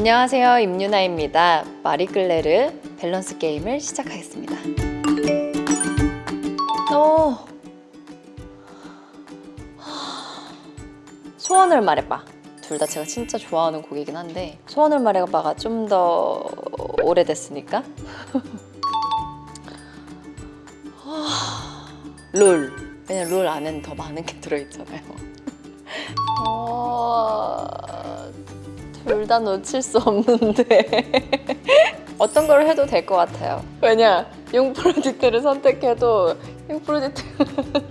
안녕하세요. 임유나입니다. 마리끌레르 밸런스 게임을 시작하겠습니다. 어... 소원을 말해봐. 둘 다 제가 진짜 좋아하는 곡이긴 한데 소원을 말해봐가 좀 더 오래됐으니까. 롤. 왜냐면 롤 안에는 더 많은 게 들어있잖아요 둘다 놓칠 수 없는데. 어떤 걸 해도 될 것 같아요. 왜냐 융프로젝트를 선택해도 융프로젝트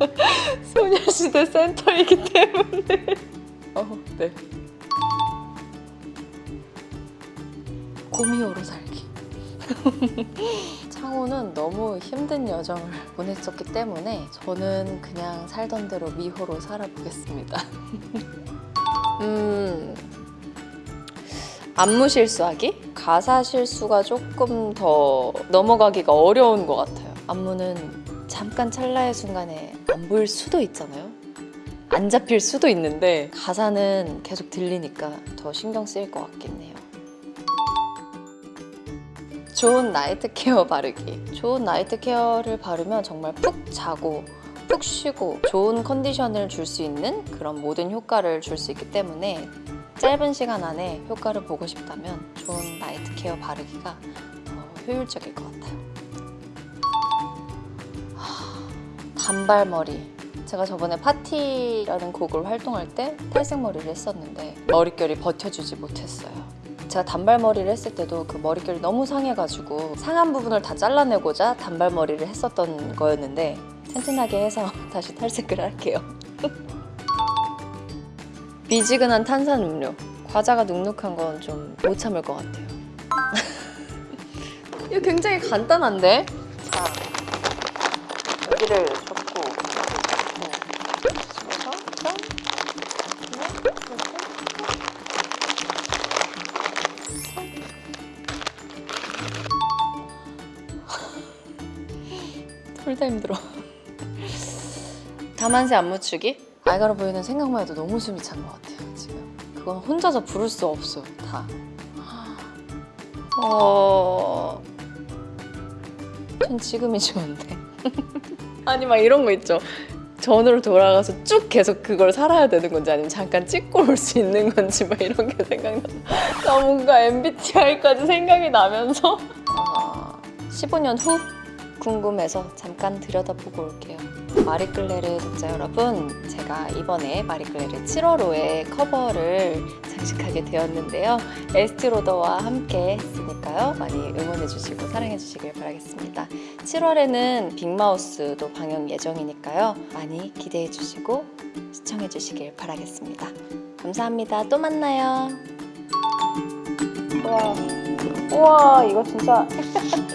소녀시대 센터이기 때문에. 어, 네. 고미호로 살기. 창호는 너무 힘든 여정을 보냈었기 때문에 저는 그냥 살던 대로 미호로 살아보겠습니다. 음... 안무 실수하기? 가사 실수가 조금 더 넘어가기가 어려운 것 같아요. 안무는 잠깐 찰나의 순간에 안 보일 수도 있잖아요. 안 잡힐 수도 있는데 가사는 계속 들리니까 더 신경 쓰일 것 같긴 해요. 좋은 night care 바르기. 좋은 night care를 바르면 정말 푹 자고 푹 쉬고 좋은 컨디션을 줄 수 있는 그런 모든 효과를 줄 수 있기 때문에 짧은 시간 안에 효과를 보고 싶다면 좋은 나이트 케어 바르기가 더 효율적일 것 같아요. 하, 단발머리. 제가 저번에 파티라는 곡을 활동할 때 탈색머리를 했었는데 머릿결이 버텨주지 못했어요. 제가 단발머리를 했을 때도 그 머릿결이 너무 상해가지고 상한 부분을 다 잘라내고자 단발머리를 했었던 거였는데 튼튼하게 해서 다시 탈색을 할게요 미지근한 탄산 음료 과자가 눅눅한 건 좀 못 참을 것 같아요 이거 굉장히 간단한데? 자 여기를 접고 네. 둘다 힘들어 다만세 안무추기? 알가로 보이는 생각만 해도 너무 숨이 찬 것 같아요 지금. 그건 혼자서 부를 수 없어 다. 어... 전 지금이 좋은데. 아니 막 이런 거 있죠. 전으로 돌아가서 쭉 계속 그걸 살아야 되는 건지 아니면 잠깐 찍고 올 수 있는 건지 막 이런 게 생각나. 나 뭔가 MBTI까지 생각이 나면서. 어, 15년 후 궁금해서 잠깐 들여다보고 올게요. 마리끌레르 독자 여러분 제가 이번에 마리끌레르 7월호의 커버를 장식하게 되었는데요. 에스티로더와 함께 했으니까요. 많이 응원해 주시고 사랑해 주시길 바라겠습니다. 7월에는 빅마우스도 방영 예정이니까요. 많이 기대해 주시고 시청해 주시길 바라겠습니다. 감사합니다. 또 만나요. 우와 우와 이거 진짜